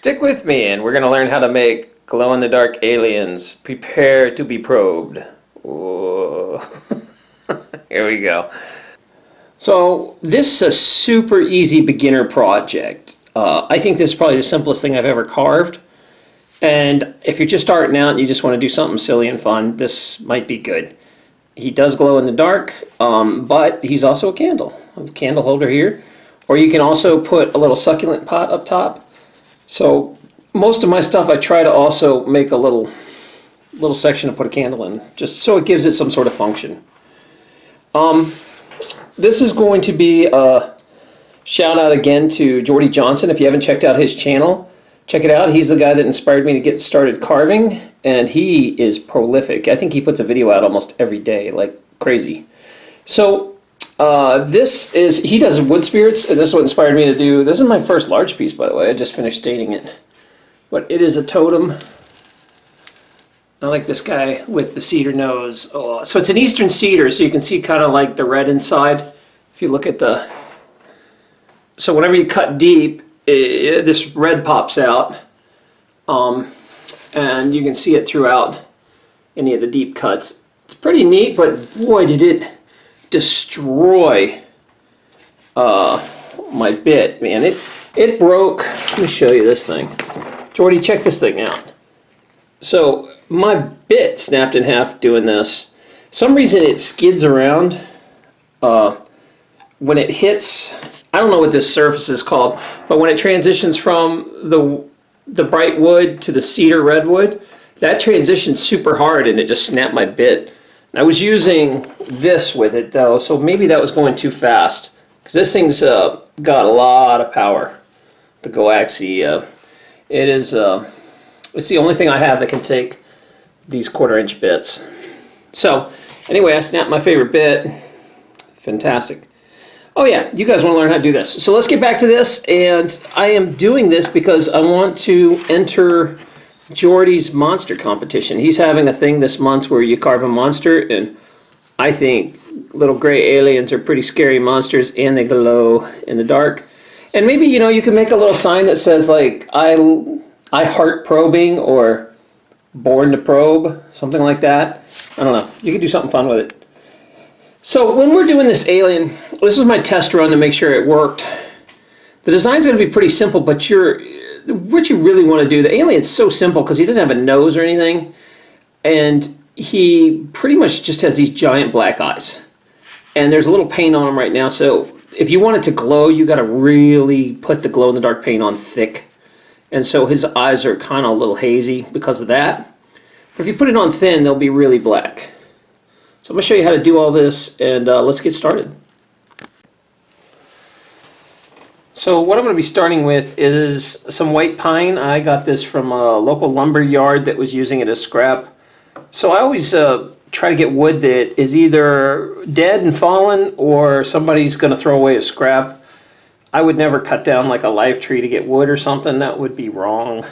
Stick with me and we're going to learn how to make glow-in-the-dark aliens. Prepare to be probed. Here we go. So this is a super easy beginner project. Uh, I think this is probably the simplest thing I've ever carved. And if you're just starting out and you just want to do something silly and fun, this might be good. He does glow in the dark, um, but he's also a candle. a candle holder here. Or you can also put a little succulent pot up top. So most of my stuff I try to also make a little little section to put a candle in, just so it gives it some sort of function. Um, this is going to be a shout out again to Jordy Johnson. If you haven't checked out his channel, check it out. He's the guy that inspired me to get started carving, and he is prolific. I think he puts a video out almost every day, like crazy. So uh, this is, he does wood spirits, and this is what inspired me to do, this is my first large piece, by the way. I just finished staining it. But it is a totem. I like this guy with the cedar nose. Oh, so it's an eastern cedar, so you can see kind of like the red inside. If you look at the... So whenever you cut deep, it, this red pops out um, and you can see it throughout any of the deep cuts. It's pretty neat, but boy did it destroy uh, my bit, man. It, it broke, let me show you this thing. Jordy, check this thing out. So my bit snapped in half doing this. Some reason it skids around uh, when it hits I don't know what this surface is called, but when it transitions from the the bright wood to the cedar redwood, that transition's super hard and it just snapped my bit. I was using this with it though, so maybe that was going too fast. Because this thing's uh, got a lot of power, the Goaxi. Uh, it is, uh, it's the only thing I have that can take these quarter inch bits. So anyway, I snapped my favorite bit. Fantastic. Oh yeah, you guys want to learn how to do this. So let's get back to this. And I am doing this because I want to enter Jordy's monster competition. He's having a thing this month where you carve a monster. And I think little gray aliens are pretty scary monsters and they glow in the dark. And maybe, you know, you can make a little sign that says like, I, I heart probing or born to probe, something like that. I don't know. You could do something fun with it. So when we're doing this alien, this is my test run to make sure it worked. The design's going to be pretty simple, but you're what you really want to do, the alien's so simple because he doesn't have a nose or anything, and he pretty much just has these giant black eyes. And there's a little paint on him right now, so if you want it to glow, you got to really put the glow-in-the-dark paint on thick. And so his eyes are kind of a little hazy because of that. But if you put it on thin, they'll be really black. So I'm going to show you how to do all this and uh, let's get started. So what I'm going to be starting with is some white pine. I got this from a local lumber yard that was using it as scrap. So I always uh, try to get wood that is either dead and fallen or somebody's going to throw away as scrap. I would never cut down like a live tree to get wood or something. That would be wrong.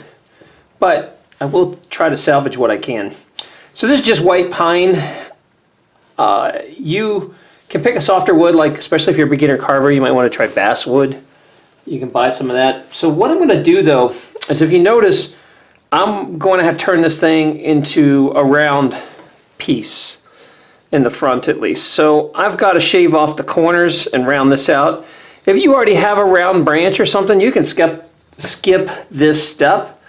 But I will try to salvage what I can. So this is just white pine. Uh, you can pick a softer wood, like especially if you're a beginner carver, you might want to try basswood. You can buy some of that. So what I'm going to do though, is if you notice, I'm going to have to turn this thing into a round piece in the front at least. So I've got to shave off the corners and round this out. If you already have a round branch or something, you can skip, skip this step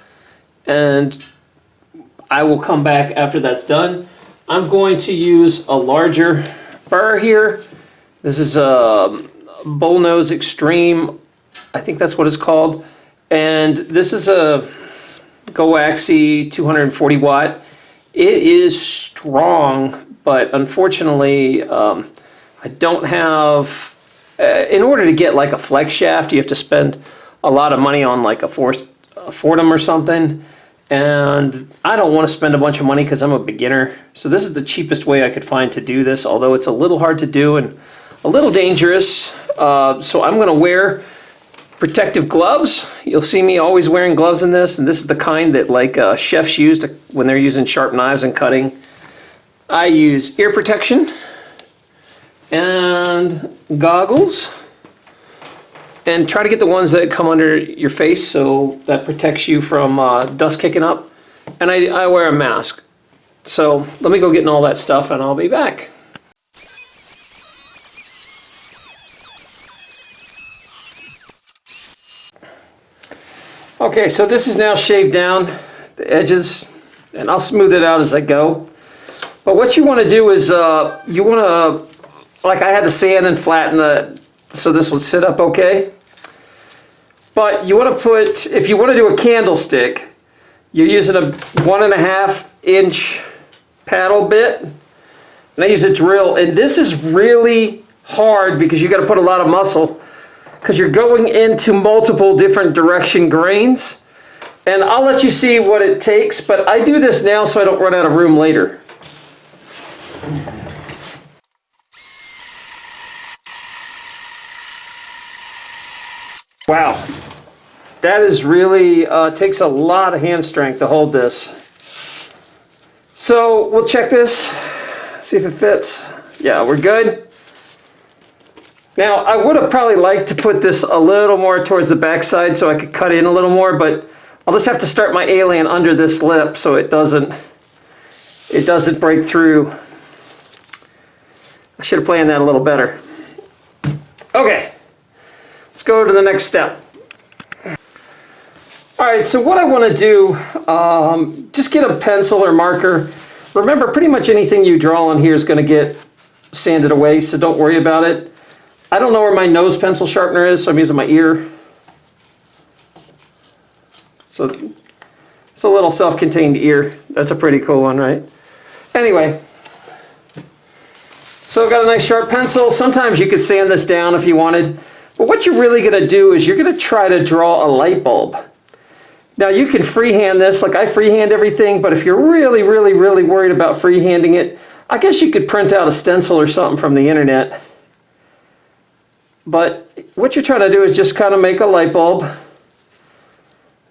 and I will come back after that's done. I'm going to use a larger burr here. This is a Bullnose Extreme, I think that's what it's called. And this is a Goaxi 240 watt. It is strong, but unfortunately, um, I don't have, uh, in order to get like a flex shaft, you have to spend a lot of money on like a, force, a Foredom or something and I don't want to spend a bunch of money because I'm a beginner. So this is the cheapest way I could find to do this, although it's a little hard to do and a little dangerous. Uh, so I'm going to wear protective gloves. You'll see me always wearing gloves in this, and this is the kind that like uh, chefs use to, when they're using sharp knives and cutting. I use ear protection and goggles. and try to get the ones that come under your face so that protects you from uh, dust kicking up. And I, I wear a mask. So let me go get in all that stuff and I'll be back. Okay, so this is now shaved down, the edges, and I'll smooth it out as I go. But what you want to do is, uh, you want to, like I had to sand and flatten the, so this would sit up okay. But you want to put, if you want to do a candlestick, you're using a one and a half inch paddle bit. And I use a drill, and this is really hard because you got to put a lot of muscle because you're going into multiple different direction grains. And I'll let you see what it takes, but I do this now so I don't run out of room later. Wow, that is really, uh, takes a lot of hand strength to hold this. So we'll check this, see if it fits. Yeah, we're good. Now, I would have probably liked to put this a little more towards the backside so I could cut in a little more, but I'll just have to start my alien under this lip so it doesn't, it doesn't break through. I should have planned that a little better. Okay, let's go to the next step. All right, so what I want to do, um, just get a pencil or marker. Remember, pretty much anything you draw on here is going to get sanded away, so don't worry about it. I don't know where my nose pencil sharpener is, so I'm using my ear. So it's a little self-contained ear. That's a pretty cool one, right? Anyway, so I've got a nice sharp pencil. Sometimes you could sand this down if you wanted. But what you're really going to do is you're going to try to draw a light bulb. Now you can freehand this, like I freehand everything, but if you're really, really, really worried about freehanding it, I guess you could print out a stencil or something from the internet but what you're trying to do is just kind of make a light bulb.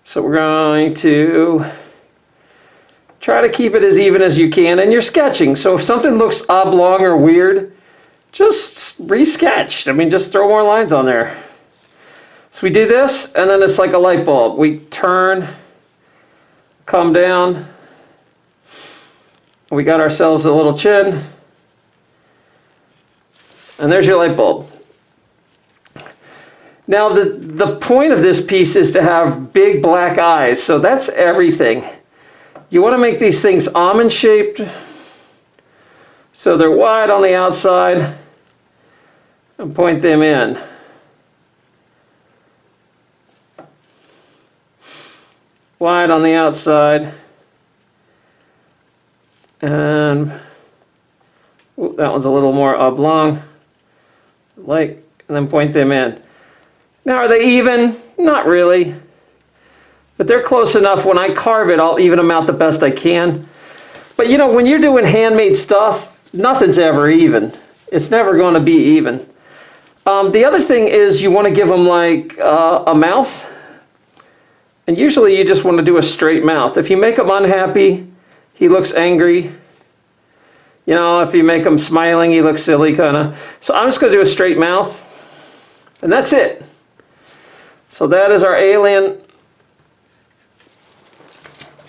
So we're going to try to keep it as even as you can. And you're sketching. So if something looks oblong or weird, just resketch. I mean, just throw more lines on there. So we do this, and then it's like a light bulb. We turn, come down. We got ourselves a little chin. And there's your light bulb. Now the, the point of this piece is to have big black eyes, so that's everything. You want to make these things almond shaped, so they're wide on the outside, and point them in. Wide on the outside, and ooh, that one's a little more oblong, like, and then point them in. Now, are they even? Not really. But they're close enough. When I carve it, I'll even them out the best I can. But you know, when you're doing handmade stuff, nothing's ever even. It's never going to be even. Um, the other thing is you want to give them like uh, a mouth. And usually you just want to do a straight mouth. If you make him unhappy, he looks angry. You know, if you make him smiling, he looks silly kind of. So I'm just going to do a straight mouth. And that's it. So that is our alien.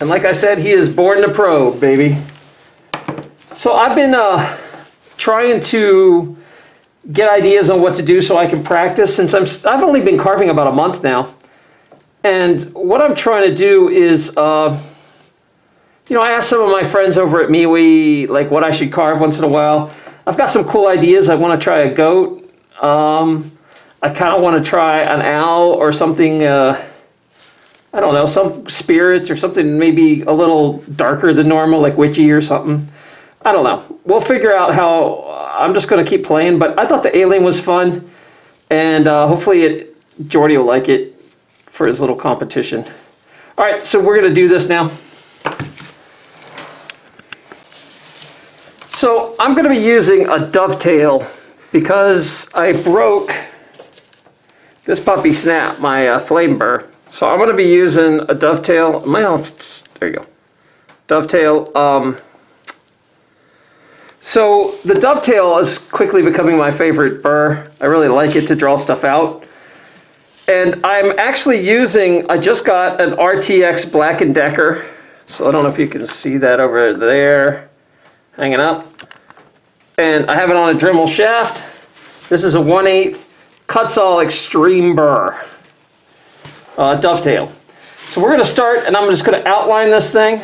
And like I said, he is born to probe, baby. So I've been uh, trying to get ideas on what to do so I can practice since I'm, I've only been carving about a month now. And what I'm trying to do is, uh, you know, I asked some of my friends over at MeWe, like what I should carve once in a while. I've got some cool ideas. I want to try a goat. Um, I kind of want to try an owl or something, uh, I don't know, some spirits or something maybe a little darker than normal, like witchy or something. I don't know. We'll figure out how, I'm just going to keep playing, but I thought the alien was fun, and uh, hopefully it, Jordy will like it for his little competition. All right, so we're going to do this now. So I'm going to be using a dovetail because I broke this puppy snapped my uh, flame burr. So I'm going to be using a dovetail. My there you go. Dovetail. Um, so the dovetail is quickly becoming my favorite burr. I really like it to draw stuff out. And I'm actually using, I just got an RTX Black & Decker. So I don't know if you can see that over there, hanging up. And I have it on a Dremel shaft. This is a 1 8 Kutzall Extreme Burr uh, dovetail. So we're going to start and I'm just going to outline this thing.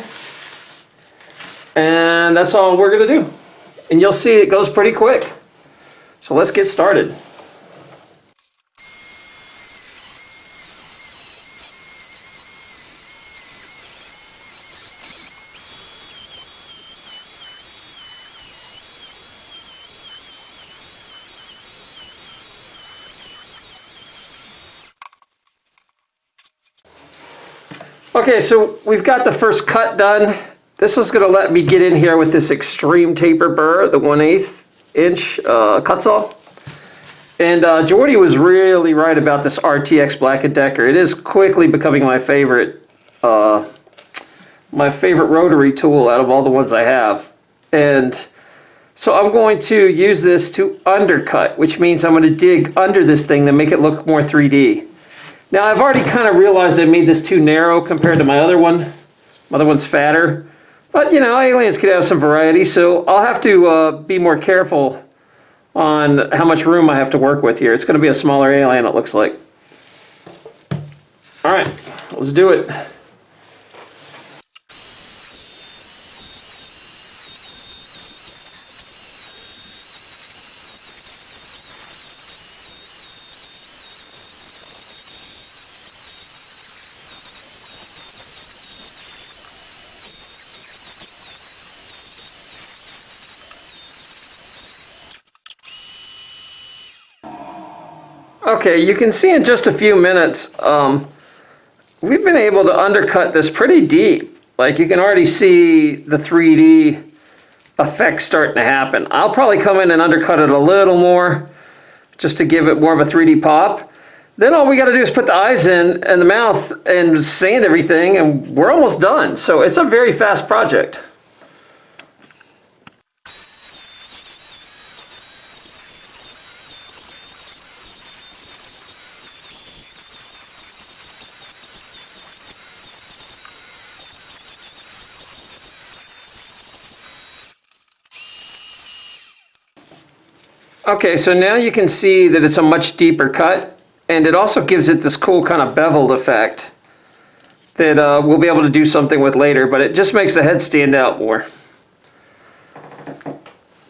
And that's all we're going to do. And you'll see it goes pretty quick. So let's get started. Okay, so we've got the first cut done. This was gonna let me get in here with this extreme taper burr, the 1 8 inch uh, Kutzall. And uh, Jordy was really right about this RTX Black & Decker. It is quickly becoming my favorite, uh, my favorite rotary tool out of all the ones I have. And so I'm going to use this to undercut, which means I'm going to dig under this thing to make it look more 3D. Now I've already kind of realized I made this too narrow compared to my other one. My other one's fatter. But you know, aliens could have some variety, so I'll have to uh, be more careful on how much room I have to work with here. It's going to be a smaller alien, it looks like. All right, let's do it. Okay, you can see in just a few minutes, um, we've been able to undercut this pretty deep. Like you can already see the 3D effect starting to happen. I'll probably come in and undercut it a little more just to give it more of a 3D pop. Then all we got to do is put the eyes in and the mouth and sand everything and we're almost done. So it's a very fast project. Okay, so now you can see that it's a much deeper cut, and it also gives it this cool kind of beveled effect that uh, we'll be able to do something with later, but it just makes the head stand out more.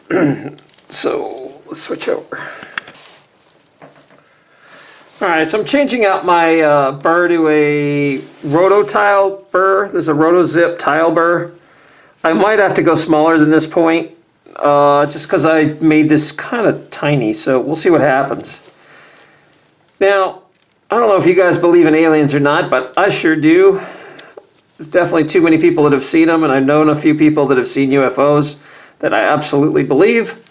so let's switch over. All right, so I'm changing out my uh, burr to a rototile burr. There's a rotozip tile burr. I might have to go smaller than this point uh, just because I made this kind of tiny, so we'll see what happens. Now, I don't know if you guys believe in aliens or not, but I sure do. There's definitely too many people that have seen them, and I've known a few people that have seen UFOs that I absolutely believe.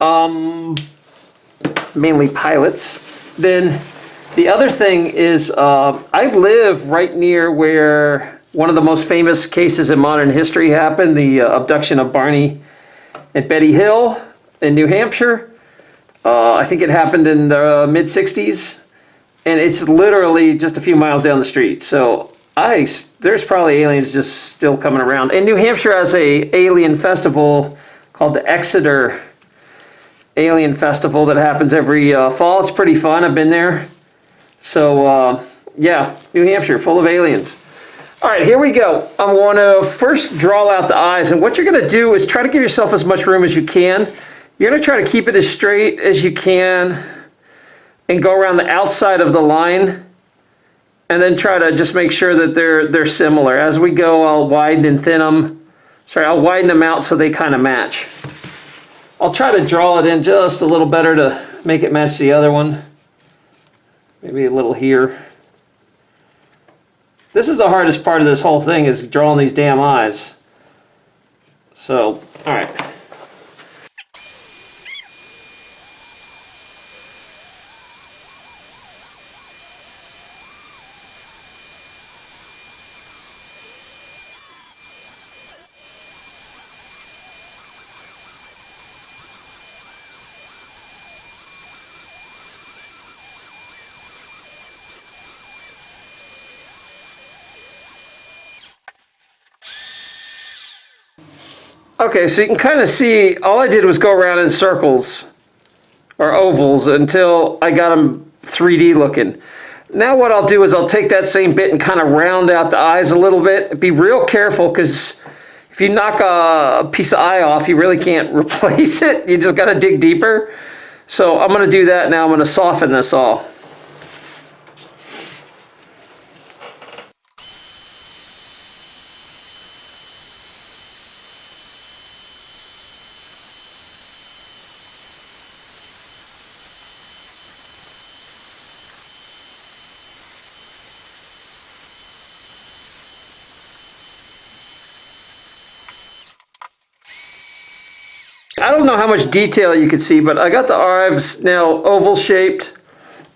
Um, mainly pilots. Then the other thing is uh, I live right near where one of the most famous cases in modern history happened, the uh, abduction of Barney at Betty Hill in New Hampshire. Uh, I think it happened in the mid 60s, and it's literally just a few miles down the street. So I, there's probably aliens just still coming around. And New Hampshire has a alien festival called the Exeter Alien Festival that happens every uh, fall. It's pretty fun. I've been there. So uh, yeah, New Hampshire, full of aliens. All right, here we go. I'm going to first draw out the eyes. And what you're going to do is try to give yourself as much room as you can. You're going to try to keep it as straight as you can and go around the outside of the line and then try to just make sure that they're they're similar. As we go, I'll widen and thin them. Sorry, I'll widen them out so they kind of match. I'll try to draw it in just a little better to make it match the other one. Maybe a little here. This is the hardest part of this whole thing is drawing these damn eyes. So, all right. Okay, so you can kind of see, all I did was go around in circles or ovals until I got them 3D looking. Now what I'll do is I'll take that same bit and kind of round out the eyes a little bit. Be real careful because if you knock a piece of eye off, you really can't replace it. You just got to dig deeper. So I'm going to do that now. I'm going to soften this all. How much detail you can see, but I got the arms now oval shaped.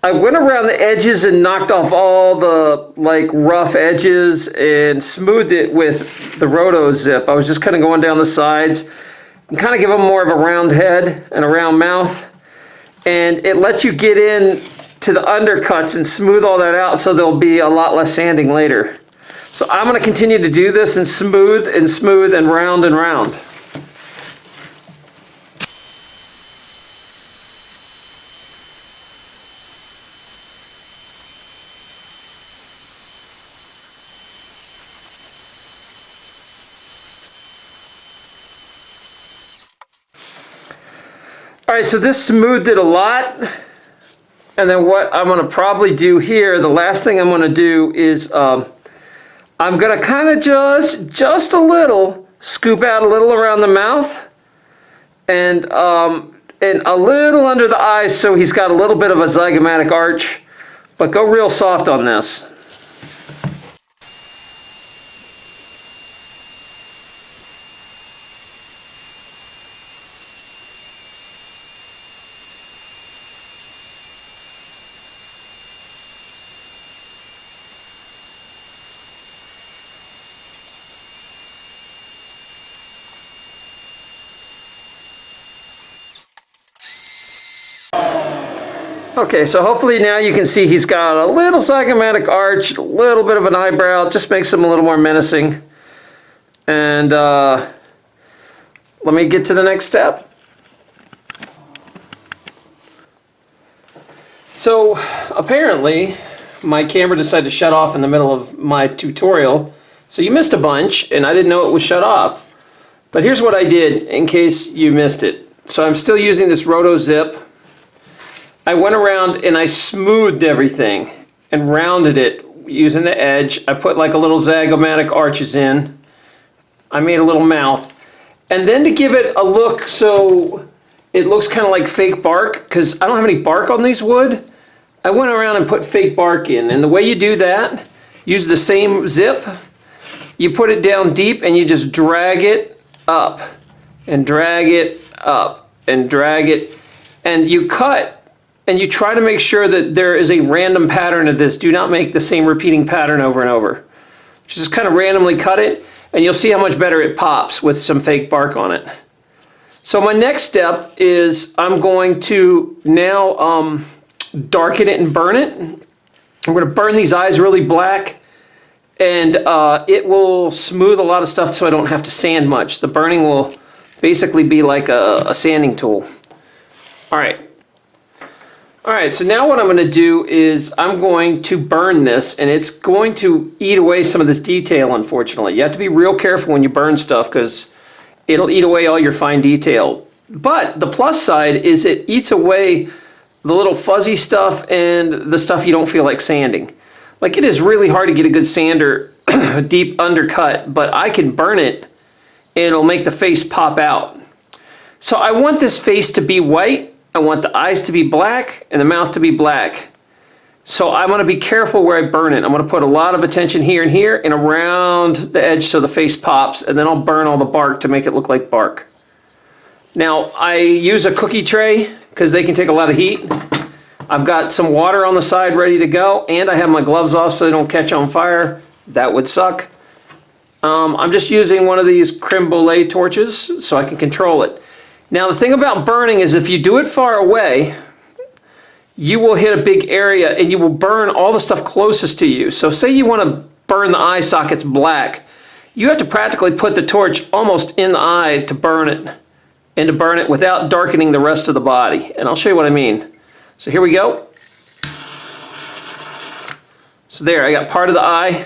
I went around the edges and knocked off all the like rough edges and smoothed it with the roto zip. I was just kind of going down the sides and kind of give them more of a round head and a round mouth. And it lets you get in to the undercuts and smooth all that out so there'll be a lot less sanding later. So I'm going to continue to do this and smooth and smooth and round and round. Right, so this smoothed it a lot. And then what I'm gonna probably do here, the last thing I'm gonna do is um, I'm gonna kind of just, just a little, scoop out a little around the mouth and, um, and a little under the eyes so he's got a little bit of a zygomatic arch, but go real soft on this. Okay, so hopefully now you can see he's got a little zygomatic arch, a little bit of an eyebrow, just makes him a little more menacing. And uh, let me get to the next step. So apparently my camera decided to shut off in the middle of my tutorial. So you missed a bunch and I didn't know it was shut off. But here's what I did in case you missed it. So I'm still using this Roto Zip I went around and I smoothed everything and rounded it using the edge. I put like a little zygomatic arches in. I made a little mouth. And then to give it a look so it looks kind of like fake bark, because I don't have any bark on these wood, I went around and put fake bark in. And the way you do that, use the same zip, you put it down deep and you just drag it up and drag it up and drag it. And you cut and you try to make sure that there is a random pattern of this. Do not make the same repeating pattern over and over. Just kind of randomly cut it and you'll see how much better it pops with some fake bark on it. So my next step is I'm going to now um, darken it and burn it. I'm going to burn these eyes really black and uh, it will smooth a lot of stuff so I don't have to sand much. The burning will basically be like a, a sanding tool. All right, all right, so now what I'm going to do is I'm going to burn this and it's going to eat away some of this detail, unfortunately. You have to be real careful when you burn stuff because it'll eat away all your fine detail. But the plus side is it eats away the little fuzzy stuff and the stuff you don't feel like sanding. Like it is really hard to get a good sander deep undercut, but I can burn it and it'll make the face pop out. So I want this face to be white I want the eyes to be black and the mouth to be black. So I'm going to be careful where I burn it. I'm going to put a lot of attention here and here and around the edge so the face pops and then I'll burn all the bark to make it look like bark. Now I use a cookie tray because they can take a lot of heat. I've got some water on the side ready to go and I have my gloves off so they don't catch on fire. That would suck. Um, I'm just using one of these creme brulee torches so I can control it. Now the thing about burning is if you do it far away, you will hit a big area and you will burn all the stuff closest to you. So say you want to burn the eye sockets black, you have to practically put the torch almost in the eye to burn it and to burn it without darkening the rest of the body. And I'll show you what I mean. So here we go. So there, I got part of the eye,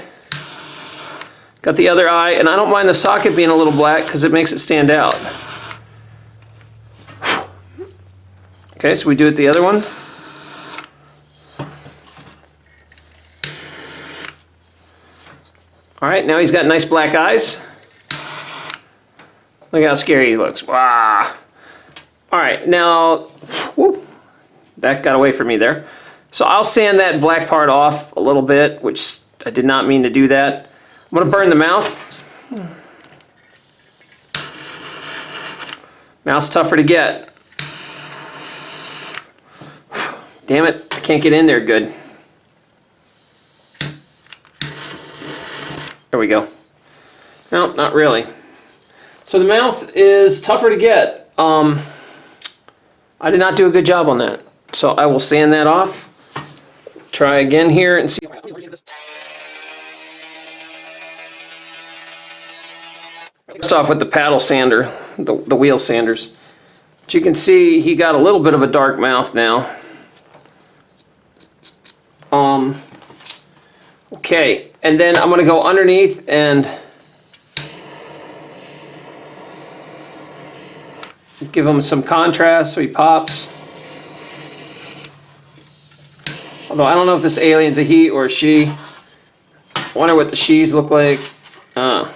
got the other eye, and I don't mind the socket being a little black because it makes it stand out. Okay, so we do it the other one. All right, now he's got nice black eyes. Look how scary he looks. Wow. All right, now, whoop, that got away from me there. So I'll sand that black part off a little bit, which I did not mean to do that. I'm gonna burn the mouth. Mouth's tougher to get. Damn it, I can't get in there good. There we go. No, not really. So the mouth is tougher to get. Um, I did not do a good job on that. So I will sand that off. Try again here and see. First off with the paddle sander, the, the wheel sanders. But you can see he got a little bit of a dark mouth now. Um, okay, and then I'm to go underneath and give him some contrast so he pops. Although I don't know if this alien's a he or a she. I wonder what the she's look like. Uh,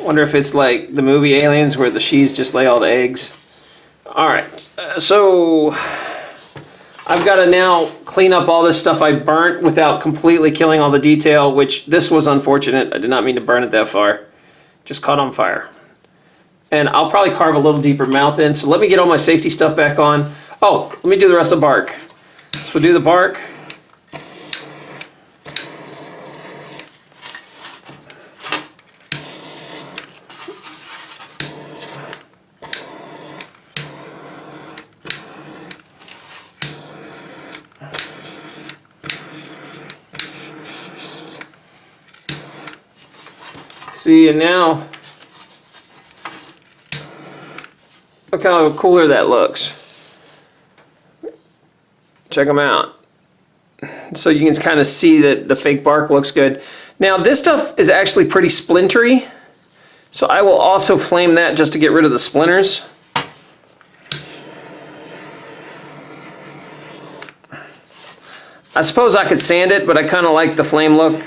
wonder if it's like the movie Aliens where the she's just lay all the eggs. Alright, uh, so I've got to now clean up all this stuff I burnt without completely killing all the detail, which this was unfortunate. I did not mean to burn it that far. Just caught on fire. And I'll probably carve a little deeper mouth in. So let me get all my safety stuff back on. Oh, let me do the rest of the bark. So we'll do the bark. See, and now, look how cooler that looks. Check them out. So you can kind of see that the fake bark looks good. Now this stuff is actually pretty splintery. So I will also flame that just to get rid of the splinters. I suppose I could sand it, but I kind of like the flame look.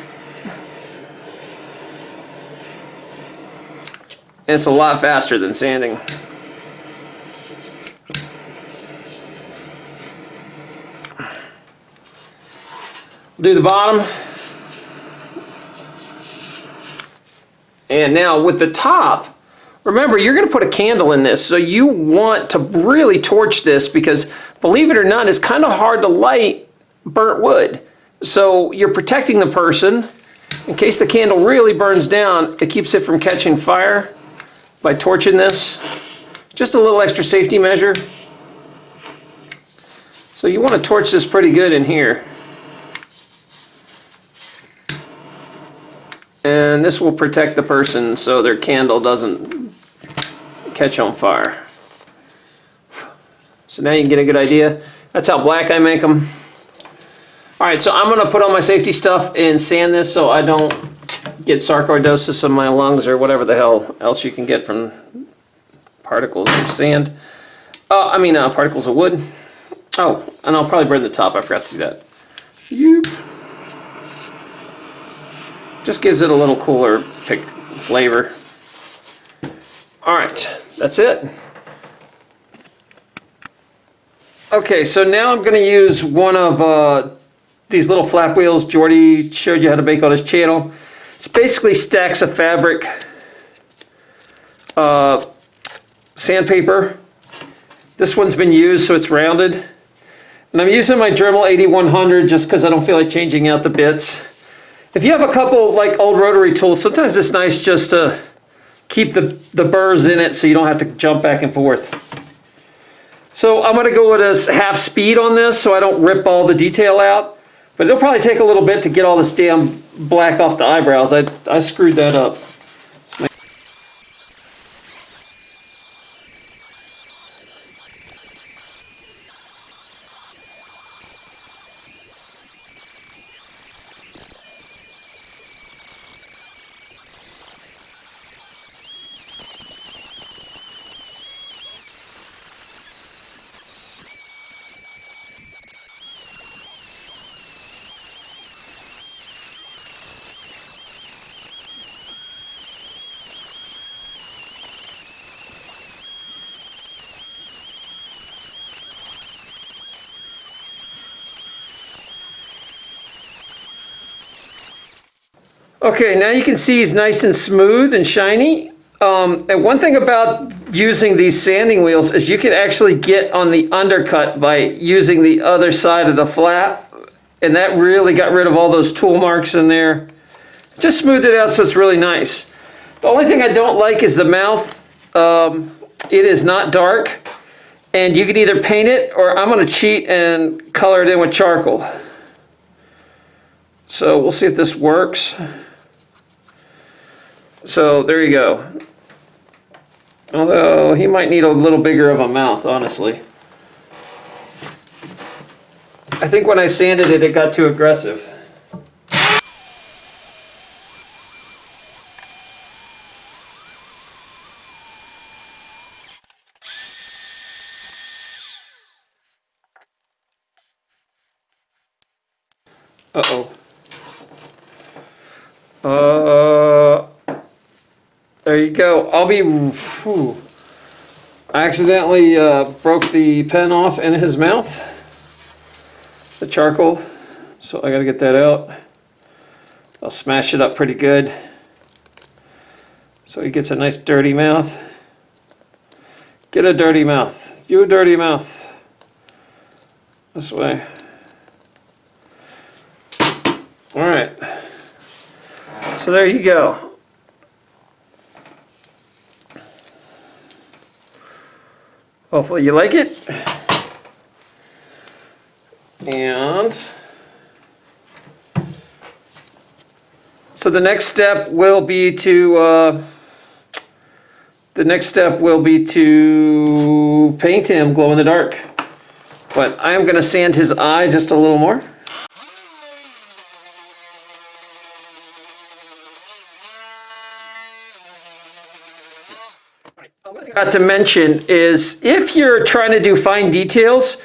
It's a lot faster than sanding. Do the bottom. And now with the top, remember you're going to put a candle in this. So you want to really torch this because believe it or not, it's kind of hard to light burnt wood. So you're protecting the person. In case the candle really burns down, it keeps it from catching fire by torching this. Just a little extra safety measure. So you want to torch this pretty good in here. And this will protect the person so their candle doesn't catch on fire. So now you can get a good idea. That's how black I make them. All right, so I'm gonna put on my safety stuff and sand this so I don't get sarcoidosis in my lungs or whatever the hell else you can get from particles of sand. Uh, I mean, uh, particles of wood. Oh, and I'll probably burn the top. I forgot to do that. Just gives it a little cooler pick flavor. All right, that's it. Okay, so now I'm going to use one of uh, these little flap wheels Jordy showed you how to make on his channel. It's basically stacks of fabric, uh, sandpaper. This one's been used, so it's rounded. And I'm using my Dremel 8100 just because I don't feel like changing out the bits. If you have a couple like old rotary tools, sometimes it's nice just to keep the, the burrs in it so you don't have to jump back and forth. So I'm going to go at a half speed on this so I don't rip all the detail out. But it'll probably take a little bit to get all this damn black off the eyebrows. I, I screwed that up. Okay, now you can see he's nice and smooth and shiny. Um, and one thing about using these sanding wheels is you can actually get on the undercut by using the other side of the flap. And that really got rid of all those tool marks in there. Just smoothed it out so it's really nice. The only thing I don't like is the mouth. Um, it is not dark. And you can either paint it or I'm going to cheat and color it in with charcoal. So we'll see if this works. So there you go. Although he might need a little bigger of a mouth, honestly. I think when I sanded it, it got too aggressive. Uh-oh. Uh, there you go. I'll be... Whew. I accidentally uh, broke the pen off in his mouth. The charcoal. So I got to get that out. I'll smash it up pretty good. So he gets a nice dirty mouth. Get a dirty mouth. You a dirty mouth. This way. All right. So there you go. Hopefully you like it. And so the next step will be to uh, the next step will be to paint him glow in the dark. But I am going to sand his eye just a little more. Got to mention is if you're trying to do fine details,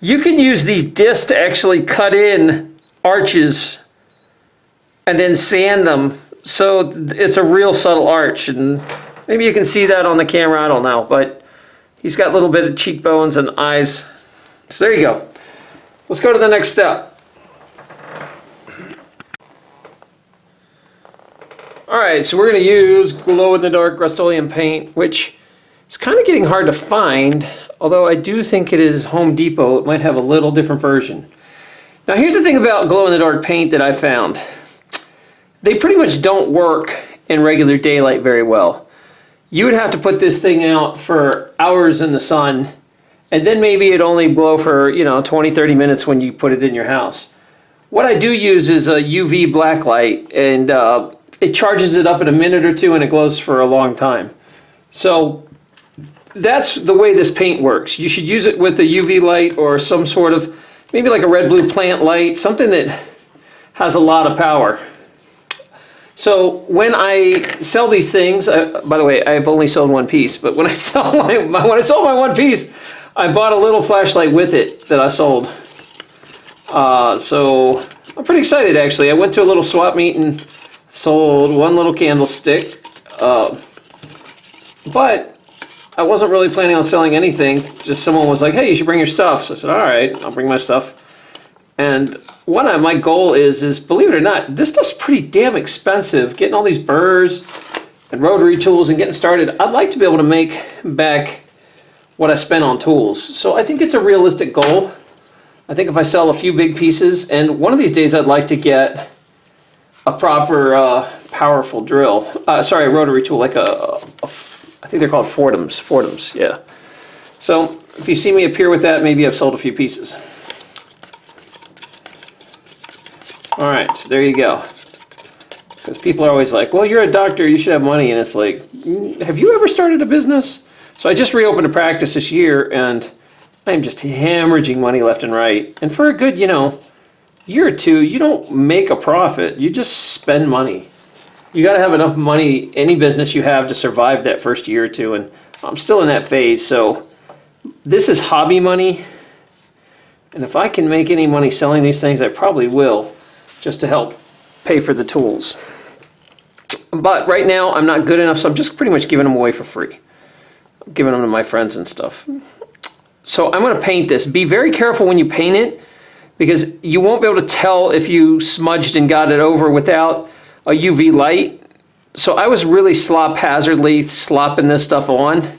you can use these discs to actually cut in arches and then sand them. So it's a real subtle arch and maybe you can see that on the camera, I don't know, but he's got a little bit of cheekbones and eyes. So there you go. Let's go to the next step. All right, so we're gonna use glow-in-the-dark Rust-Oleum paint, which it's kind of getting hard to find, although I do think it is Home Depot. It might have a little different version. Now here's the thing about glow-in-the-dark paint that I found. They pretty much don't work in regular daylight very well. You would have to put this thing out for hours in the sun, and then maybe it only blow for, you know, 20, 30 minutes when you put it in your house. What I do use is a UV black light, and uh, it charges it up in a minute or two, and it glows for a long time. So that's the way this paint works. You should use it with a UV light or some sort of, maybe like a red blue plant light, something that has a lot of power. So when I sell these things, uh, by the way, I've only sold one piece, but when I sell my, my, when I sold my one piece, I bought a little flashlight with it that I sold. Uh, so I'm pretty excited actually. I went to a little swap meet and sold one little candlestick. Uh, but I wasn't really planning on selling anything. Just someone was like, hey, you should bring your stuff. So I said, all right, I'll bring my stuff. And one of my goal is, is believe it or not, this stuff's pretty damn expensive. Getting all these burrs and rotary tools and getting started, I'd like to be able to make back what I spent on tools. So I think it's a realistic goal. I think if I sell a few big pieces, and one of these days I'd like to get a proper uh, powerful drill, uh, sorry, a rotary tool, like a, a I think they're called Foredoms. Foredoms, yeah. So if you see me appear with that, maybe I've sold a few pieces. All right, so there you go. Because people are always like, well, you're a doctor, you should have money. And it's like, "Mm, have you ever started a business? So I just reopened a practice this year and I'm just hemorrhaging money left and right. And for a good, you know, year or two, you don't make a profit, you just spend money. You got to have enough money, any business you have, to survive that first year or two. And I'm still in that phase. So this is hobby money. And if I can make any money selling these things, I probably will, just to help pay for the tools. But right now, I'm not good enough, so I'm just pretty much giving them away for free. I'm giving them to my friends and stuff. So I'm going to paint this. Be very careful when you paint it, because you won't be able to tell if you smudged and got it over without a UV light. So I was really slop hazardly slopping this stuff on.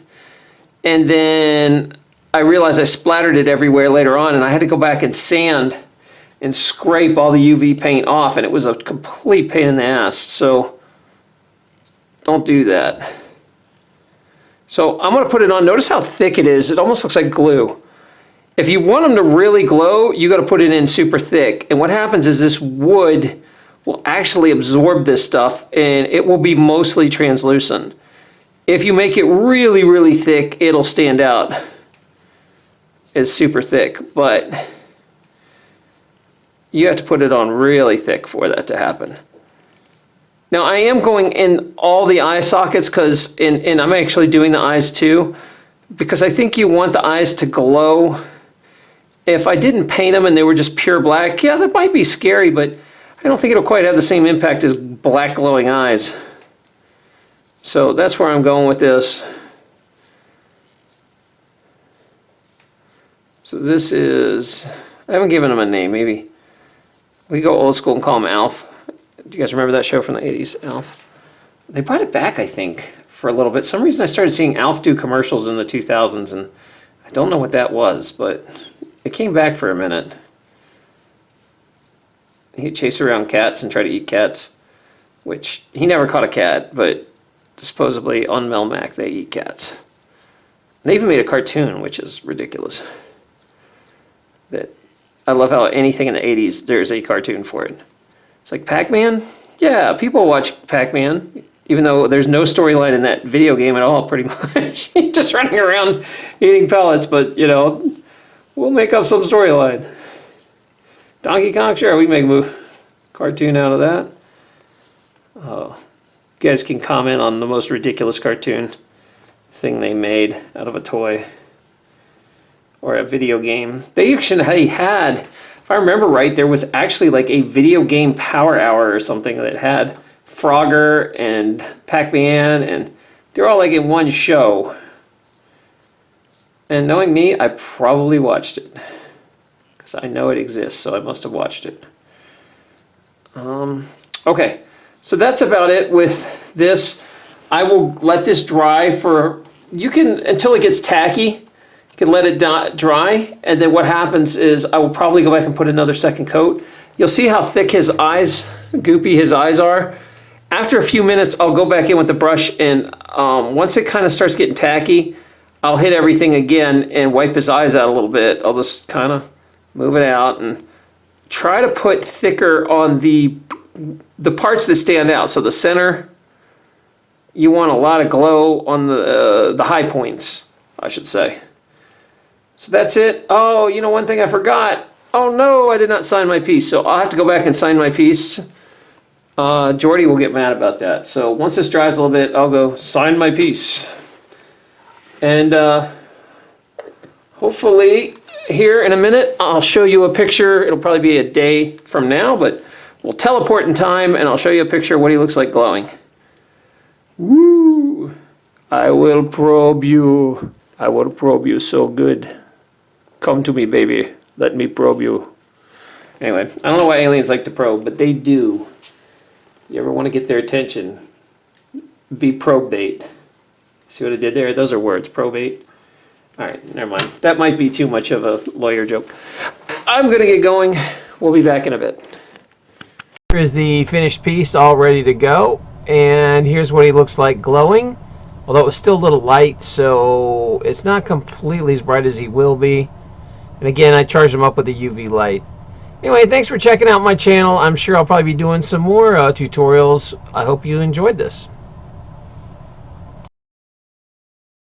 And then I realized I splattered it everywhere later on and I had to go back and sand and scrape all the UV paint off and it was a complete pain in the ass. So don't do that. So I'm going to put it on. Notice how thick it is. It almost looks like glue. If you want them to really glow, you got to put it in super thick. And what happens is this wood will actually absorb this stuff and it will be mostly translucent. If you make it really, really thick, it'll stand out It's super thick, but you have to put it on really thick for that to happen. Now I am going in all the eye sockets because, and, and I'm actually doing the eyes too, because I think you want the eyes to glow. If I didn't paint them and they were just pure black, yeah, that might be scary, but I don't think it'll quite have the same impact as black glowing eyes. So that's where I'm going with this. So this is, I haven't given him a name, maybe. We go old school and call him Alf. Do you guys remember that show from the 80s, Alf? They brought it back, I think, for a little bit. Some reason I started seeing Alf do commercials in the 2000s, and I don't know what that was, but it came back for a minute. He'd chase around cats and try to eat cats, which he never caught a cat, but supposedly on Melmac they eat cats. They even made a cartoon, which is ridiculous. That I love how anything in the 80s there's a cartoon for it. It's like Pac-Man? Yeah, people watch Pac-Man, even though there's no storyline in that video game at all, pretty much. Just running around eating pellets, but you know, we'll make up some storyline. Donkey Kong, sure, we can make a cartoon out of that. Oh, you guys can comment on the most ridiculous cartoon thing they made out of a toy or a video game. They actually had, if I remember right, there was actually like a video game power hour or something that had Frogger and Pac-Man and they're all like in one show. And knowing me, I probably watched it. Because I know it exists, so I must have watched it. Um, okay, so that's about it with this. I will let this dry for, you can, until it gets tacky you can let it dry, and then what happens is I will probably go back and put another second coat. You'll see how thick his eyes, goopy his eyes are. After a few minutes, I'll go back in with the brush, and um, once it kind of starts getting tacky, I'll hit everything again and wipe his eyes out a little bit. I'll just kind of move it out and try to put thicker on the the parts that stand out. So the center, you want a lot of glow on the uh, the high points, I should say. So that's it. Oh, you know, one thing I forgot. Oh no, I did not sign my piece. So I'll have to go back and sign my piece. Uh, Jordy will get mad about that. So once this dries a little bit, I'll go sign my piece. And uh, hopefully here in a minute, I'll show you a picture. It'll probably be a day from now, but we'll teleport in time and I'll show you a picture of what he looks like glowing. Woo! I will probe you. I will probe you so good. Come to me, baby. Let me probe you. Anyway, I don't know why aliens like to probe, but they do. You ever want to get their attention? Be probate. See what I did there? Those are words. Probate. All right, never mind. That might be too much of a lawyer joke. I'm going to get going. We'll be back in a bit. Here is the finished piece all ready to go. And here's what he looks like glowing. Although it was still a little light, so it's not completely as bright as he will be. And again, I charged him up with a UV light. Anyway, thanks for checking out my channel. I'm sure I'll probably be doing some more uh, tutorials. I hope you enjoyed this.